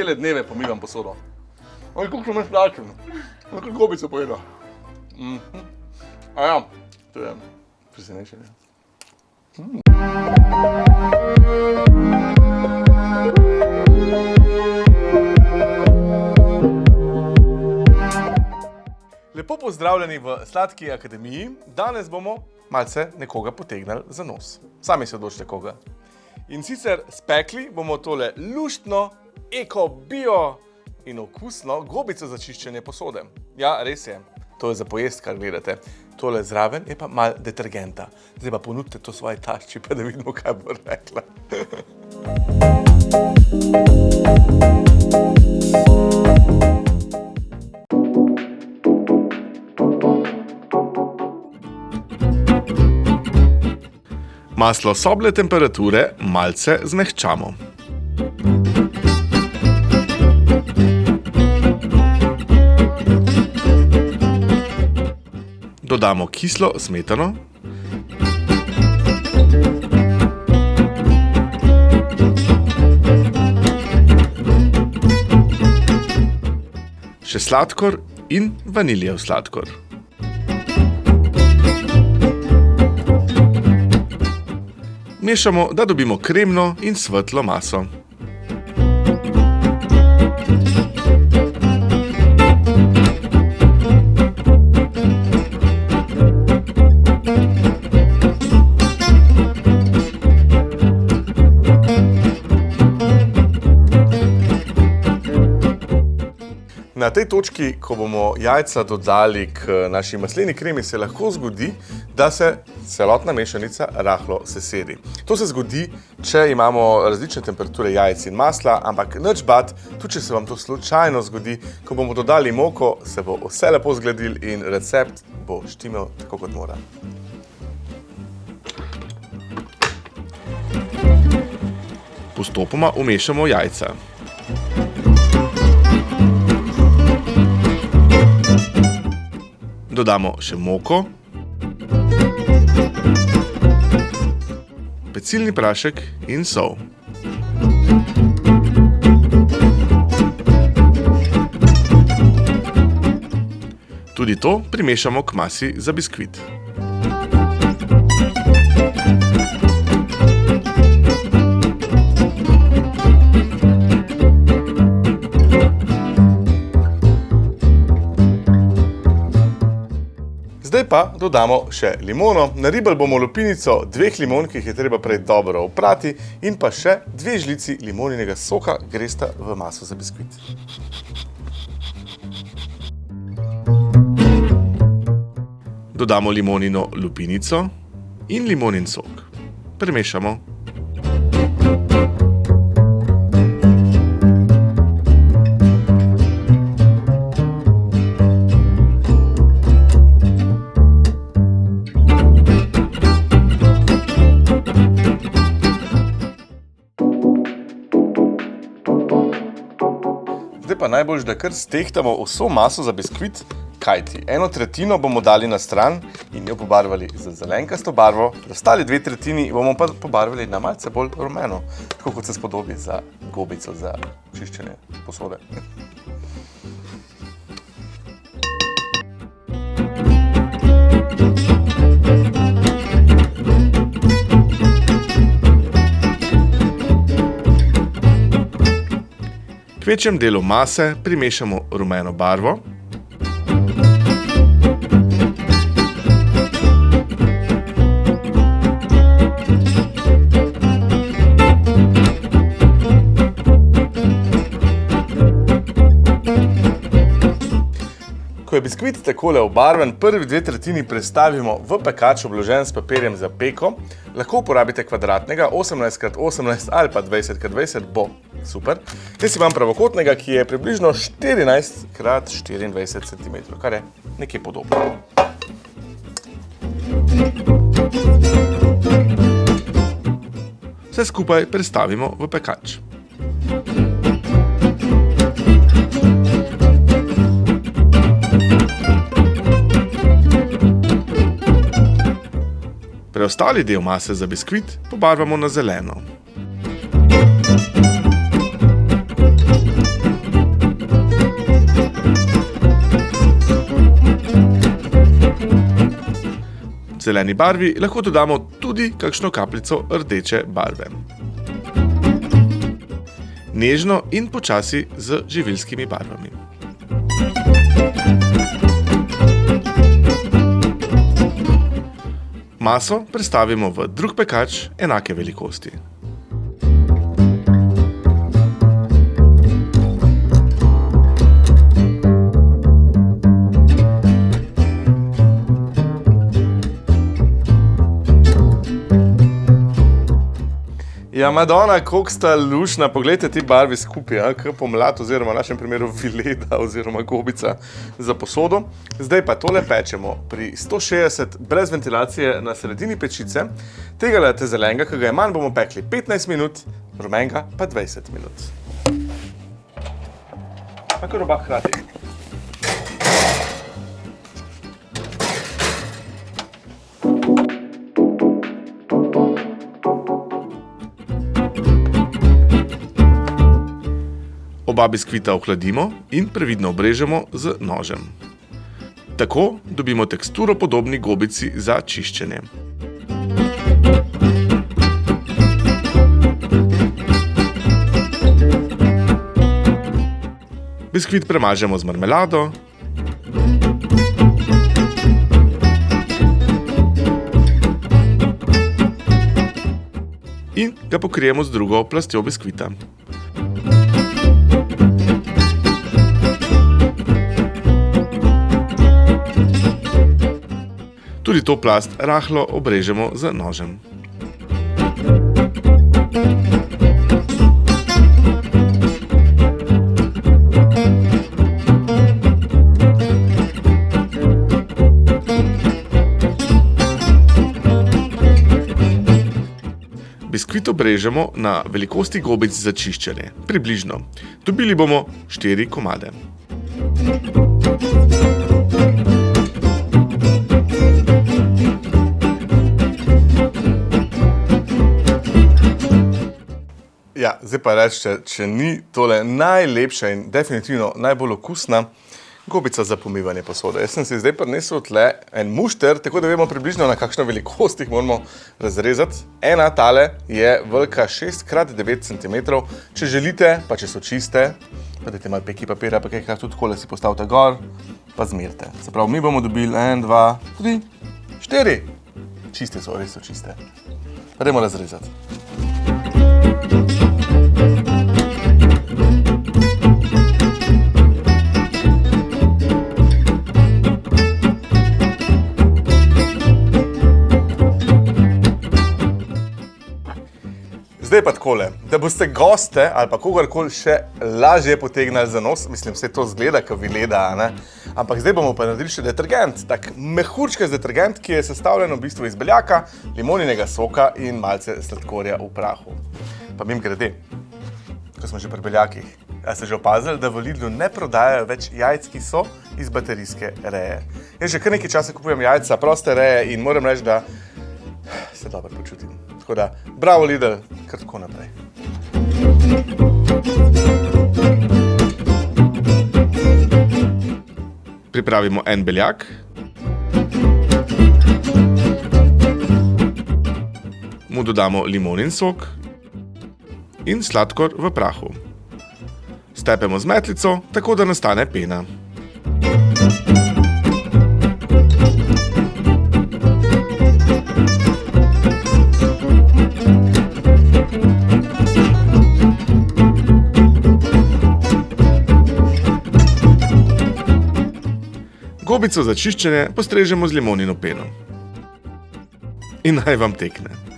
cele dneve pomivam posodo. Oj, sem jaz plačen. Kako gobico pojedel. Mhm. A ja, to je presenečenje. Lepo pozdravljeni v Sladki akademiji. Danes bomo malce nekoga potegnili za nos. Sami se odločite koga. In sicer spekli bomo tole luštno, eko, bio in okusno gobico za čiščenje posode. Ja, res je. To je za pojest, kar gledate. Tole zraven je pa malo detergenta. Zdaj pa ponudite to svoje tašči, pa da vidimo, kaj bo rekla. Maslo soble temperature malce zmehčamo. Dodamo kislo smetano. Še sladkor in vaniljev sladkor. Mešamo, da dobimo kremno in svetlo maso. Na tej točki, ko bomo jajca dodali k naši masleni kremi, se lahko zgodi, da se celotna mešanica rahlo sesedi. To se zgodi, če imamo različne temperature jajc in masla, ampak nič bat, tudi če se vam to slučajno zgodi, ko bomo dodali moko, se bo vse lepo zgladil in recept bo štimel tako kot mora. Postopoma umešamo jajca. Dodamo še moko, pecilni prašek in sol. Tudi to primešamo k masi za biskvit. Pa dodamo še limono. Naribali bomo lupinico dveh limon, ki jih je treba prej dobro oprati in pa še dve žlici limoninega soka gresta v maso za biskvit. Dodamo limonino lupinico in limonin sok. Premešamo. Najboljš, da kar stehtamo vso maso za biskvit, kajti eno tretjino bomo dali na stran in jo pobarvali z zelenkasto barvo, ostali dve tretjini bomo pa pobarvali na malce bolj rumeno, tako kot se spodobi za gobico za čiščenje posode. Večjem delu mase primešamo rumeno barvo. Je biskvit takole obarvan, prvi dve tretjini prestavimo v pekač obložen s papirjem za peko. Lahko uporabite kvadratnega, 18x18 ali pa 20x20 bo super. Jaz imam pravokotnega, ki je približno 14x24 cm, kar je nekaj podobno. Vse skupaj prestavimo v pekač. preostali del mase za biskvit pobarvamo na zeleno. zeleni barvi lahko dodamo tudi kakšno kapljico rdeče barve. Nežno in počasi z živilskimi barvami. Maso prestavimo v drug pekač enake velikosti. Ja, Madonna, koliko sta lušna, poglejte ti barvi skupaj, ja, kot pomlad, oziroma v našem primeru vileda oziroma gobica za posodo. Zdaj pa tole pečemo pri 160 brez ventilacije na sredini pečice. Tega lete zelenega, ki ga je manj, bomo pekli 15 minut, rumenga pa 20 minut. Tako roba hrati. Oba biskvita ohladimo in previdno obrežemo z nožem. Tako dobimo teksturo podobni gobici za čiščenje. Biskvit premažemo z marmelado. In ga pokrijemo z drugo plastjo biskvita. Tudi to plast rahlo obrežemo z nožem. Biskvit obrežemo na velikosti gobic za čiščenje, približno. Dobili bomo 4 komade. Ja, zdaj pa rečete, če ni tole najlepša in definitivno najbolj okusna gobica za pomivanje posode. Jaz sem si zdaj prinesel tle en mušter, tako da vemo približno na kakšno velikost jih moramo razrezati. Ena tale je velika 6x9 cm. Če želite, pa če so čiste, pa dajte malo peki papira, pa kaj tudi takole si postavite gor, pa zmerite. Se pravi, mi bomo dobili en, dva, tri, štiri. Čiste so, res so čiste. Pa dajmo razrezati. Zdaj pa takole, da boste goste ali pa kogarkoli še lažje potegnali za nos, mislim, vse to zgleda, kot vileda, ne? ampak zdaj bomo pa naredili še detergent, tak mehurčkast detergent, ki je sestavljen v bistvu iz beljaka, limoninega soka in malce sladkorja v prahu. Pa mim grede, ko smo že pri beljakih, a ste že opazili, da v Lidlu ne prodajajo več jajc, ki so iz baterijske reje. Jaz že kar nekaj časa kupujem jajca, proste reje in moram reči, da se dobro počutim. Tako da, bravo Lidl, kar tako naprej. Pripravimo en beljak. Mu dodamo limonin sok in sladkor v prahu. Stepemo z metlico, tako da nastane pena. Gobico za čiščenje postrežemo z limonino peno. In naj vam tekne.